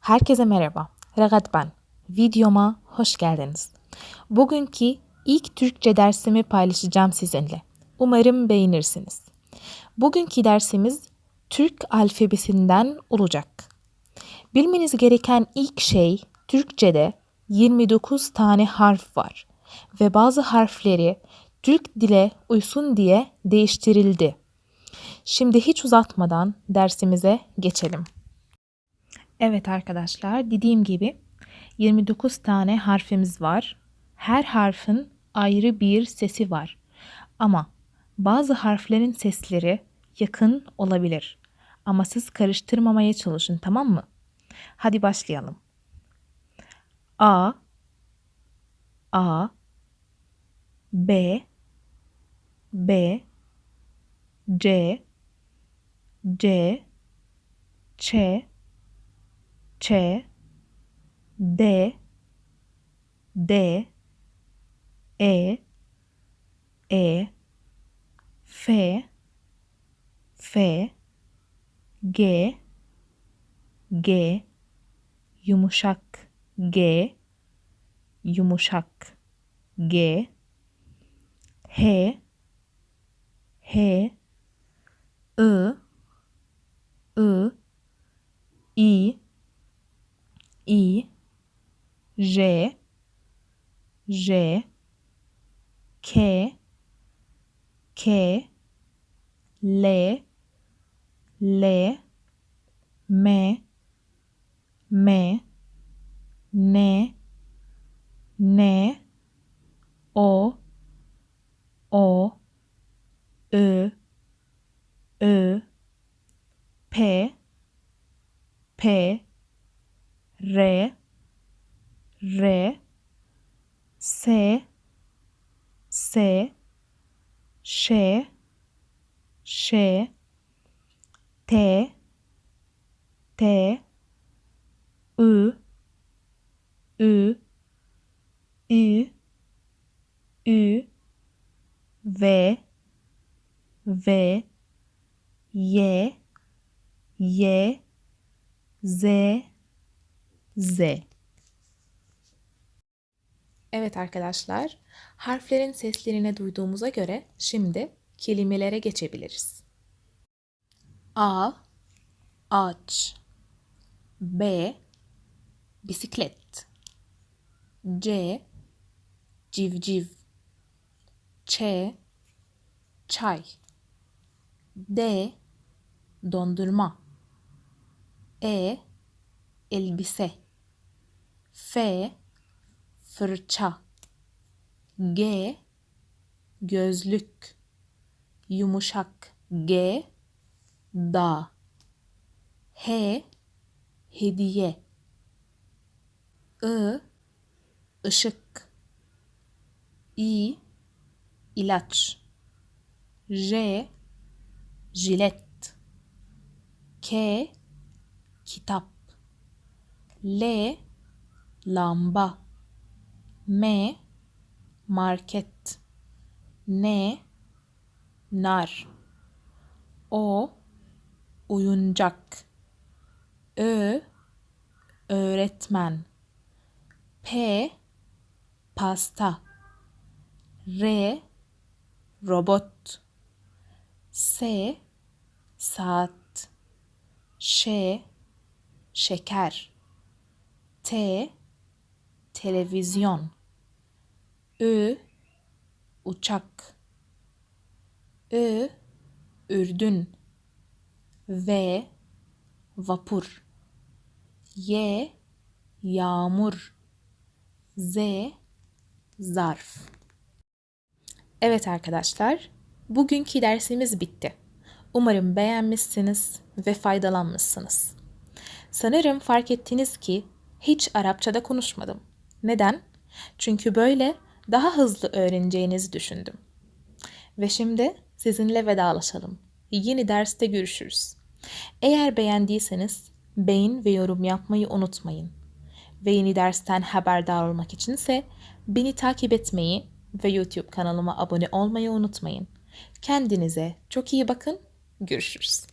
Herkese merhaba. Regat ben. Videoma hoş geldiniz. Bugünkü ilk Türkçe dersimi paylaşacağım sizinle. Umarım beğenirsiniz. Bugünkü dersimiz Türk alfabesinden olacak. Bilmeniz gereken ilk şey Türkçe'de 29 tane harf var ve bazı harfleri Türk dile uysun diye değiştirildi. Şimdi hiç uzatmadan dersimize geçelim. Evet arkadaşlar dediğim gibi 29 tane harfimiz var. Her harfin ayrı bir sesi var. Ama bazı harflerin sesleri yakın olabilir. Ama siz karıştırmamaya çalışın tamam mı? Hadi başlayalım. A A B B C C Ç Ç D D E E F F G G yumuşak G yumuşak G H H I I I I J J K K L L M M N N O O Ö Ö P P R R S S Ş Ş T T Ü Ü Ü Ü V V Y Y Z Z. Evet arkadaşlar, harflerin seslerini duyduğumuza göre şimdi kelimelere geçebiliriz. A ağaç B bisiklet. C civciv. Ç çay. D dondurma. E elbise F fırça. G gözlük. Yumuşak. G da H hediye. I ışık. İ ilaç. J jilet. K kitap. L lamba. M. Market. N. Nar. O. Oyuncak. Ö. Öğretmen. P. Pasta. R. Robot. S. Saat. Ş. Şeker. T televizyon Ü uçak Ü ürdün V vapur Y yağmur Z zarf Evet arkadaşlar, bugünkü dersimiz bitti. Umarım beğenmişsiniz ve faydalanmışsınız. Sanırım fark ettiniz ki hiç Arapçada konuşmadım. Neden? Çünkü böyle daha hızlı öğreneceğinizi düşündüm. Ve şimdi sizinle vedalaşalım. Yeni derste görüşürüz. Eğer beğendiyseniz beğen ve yorum yapmayı unutmayın. Ve yeni dersten haberdar olmak içinse beni takip etmeyi ve YouTube kanalıma abone olmayı unutmayın. Kendinize çok iyi bakın. Görüşürüz.